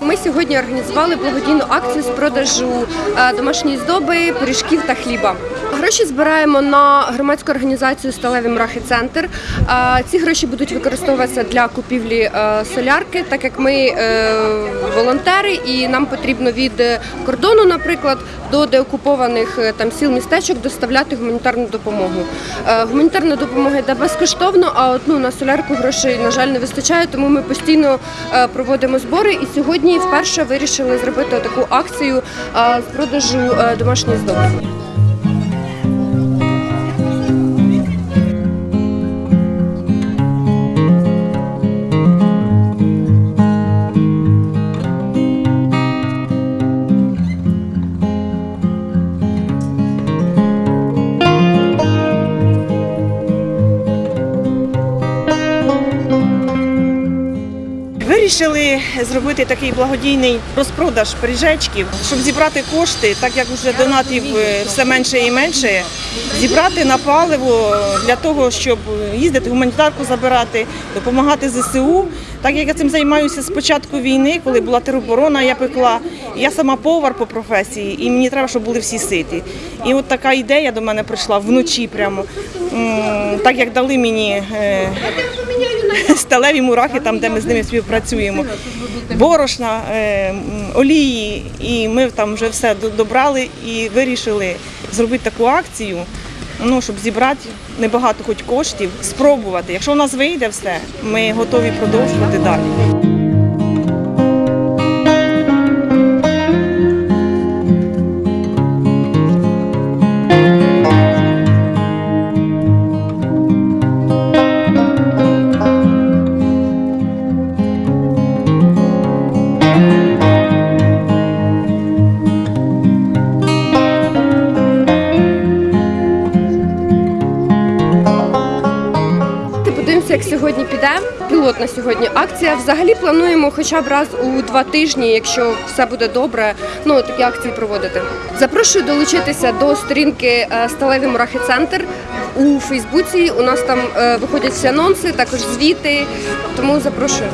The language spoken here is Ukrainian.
Ми сьогодні організували благодійну акцію з продажу е, домашньої здоби, пиріжків та хліба. Гроші збираємо на громадську організацію Сталеві мрахи центр. Е, ці гроші будуть використовуватися для купівлі е, солярки, так як ми волонтери, і нам потрібно від е, кордону, наприклад, до деокупованих е, там сіл містечок доставляти гуманітарну допомогу. Е, Гуманітарна допомога йде безкоштовно, а от ну на солярку грошей на жаль не вистачає, тому ми постійно проводимо збори. І сьогодні вперше вирішили зробити таку акцію з продажу е, домашньої Вирішили зробити такий благодійний розпродаж пиріжечків, щоб зібрати кошти, так як вже донатів е, все менше і менше, зібрати на паливо для того, щоб їздити гуманітарку забирати, допомагати ЗСУ. Так як я цим займаюся з початку війни, коли була тероборона, я пекла. Я сама повар по професії, і мені треба, щоб були всі ситі. І от така ідея до мене прийшла вночі прямо. Так як дали мені е, сталеві мурахи, там, де ми з ними співпрацюємо, борошна, е, олії, і ми там вже все добрали і вирішили зробити таку акцію, ну, щоб зібрати небагато хоч коштів, спробувати. Якщо у нас вийде все, ми готові продовжувати далі. Як сьогодні піде. Пілотна сьогодні акція. Взагалі плануємо хоча б раз у два тижні, якщо все буде добре, ну такі акції проводити. Запрошую долучитися до сторінки Сталевий Сталеві Мурахи Центр у Фейсбуці. У нас там е, виходять всі анонси, також звіти. Тому запрошую.